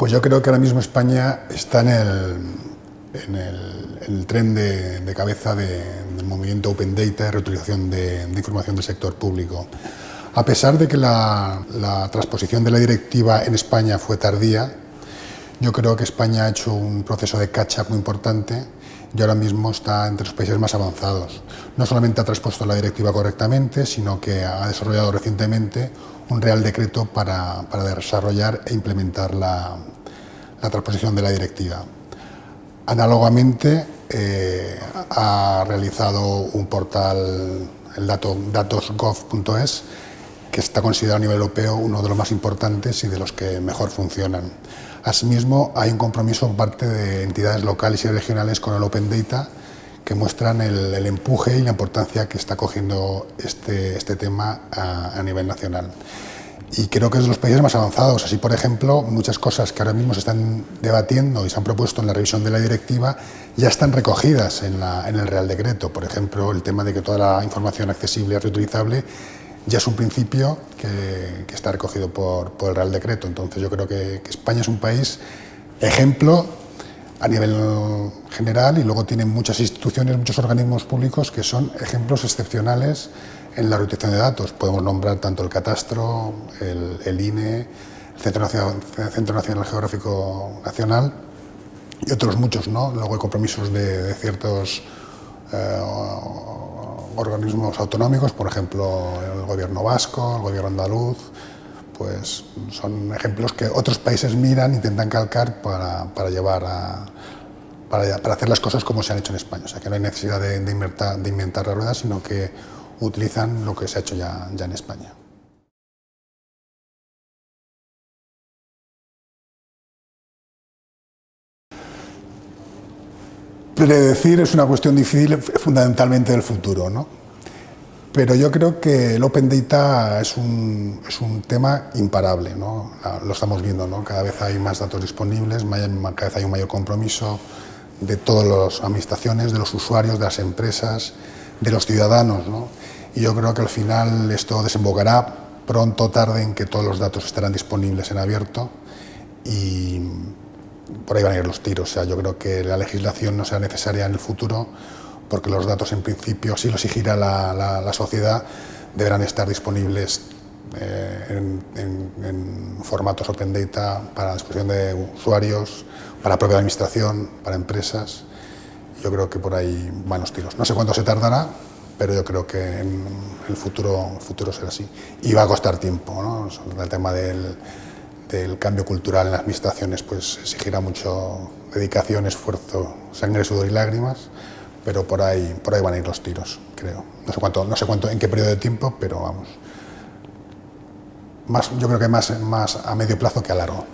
Pues yo creo que ahora mismo España está en el, en el, tren de, cabeza de, del movimiento Open Data y reutilización de, de, información del sector público. A pesar de que la, la transposición de la directiva en España fue tardía, yo creo que España ha hecho un proceso de catch-up muy importante y ahora mismo está entre los países más avanzados. No solamente ha transpuesto la directiva correctamente, sino que ha desarrollado recientemente un Real Decreto para, desarrollar e implementar la, la, transposición de la directiva. Análogamente, eh, ha realizado un portal, el dato, datosgov.es, que está considerado a nivel europeo uno de los más importantes y de los que mejor funcionan. Asimismo, hay un compromiso por parte de entidades locales y regionales con el Open Data que muestran el, el empuje y la importancia que está cogiendo este, este tema a, a, nivel nacional. Y creo que es de los países más avanzados. Así, por ejemplo, muchas cosas que ahora mismo se están debatiendo y se han propuesto en la revisión de la directiva ya están recogidas en, la, en el Real Decreto. Por ejemplo, el tema de que toda la información accesible y reutilizable ya es un principio que, está recogido por, el Real Decreto. Entonces yo creo que, España es un país ejemplo a nivel general y luego tiene muchas instituciones, muchos organismos públicos que son ejemplos excepcionales en la reutilización de datos. Podemos nombrar tanto el Catastro, el, el INE, el Centro Nacional, Geográfico Nacional y otros muchos, ¿no? Luego hay compromisos de, de ciertos eh, organismos autonómicos, por ejemplo, el gobierno vasco, el gobierno andaluz, pues son ejemplos que otros países miran, intentan calcar para, para llevar a, para, hacer las cosas como se han hecho en España. O sea, que no hay necesidad de, de, inventar, de inventar la rueda, sino que utilizan lo que se ha hecho ya en España. Predecir es una cuestión difícil fundamentalmente del futuro, ¿no? Pero yo creo que el Open Data es un, es un tema imparable, ¿no? Lo estamos viendo, ¿no? Cada vez hay más datos disponibles, cada vez hay un mayor compromiso de todas las administraciones, de los usuarios, de las empresas, de los ciudadanos, ¿no? Y yo creo que al final esto desembocará pronto o tarde en que todos los datos estarán disponibles en abierto y por ahí van a ir los tiros. O sea, yo creo que la legislación no será necesaria en el futuro porque los datos en principio, si los exigirá la, la, la sociedad, deberán estar disponibles eh, en, en, en, formatos Open Data para la disposición de usuarios, para la propia administración, para empresas. Yo creo que por ahí van los tiros. No sé cuánto se tardará, pero yo creo que en el futuro, futuro será así. Y va a costar tiempo, ¿no? El tema del, del cambio cultural en las administraciones pues exigirá mucho dedicación, esfuerzo, sangre, sudor y lágrimas, pero por ahí, por ahí van a ir los tiros, creo. No sé cuánto, no sé cuánto, en qué periodo de tiempo, pero vamos. Más, yo creo que más, más a medio plazo que a largo.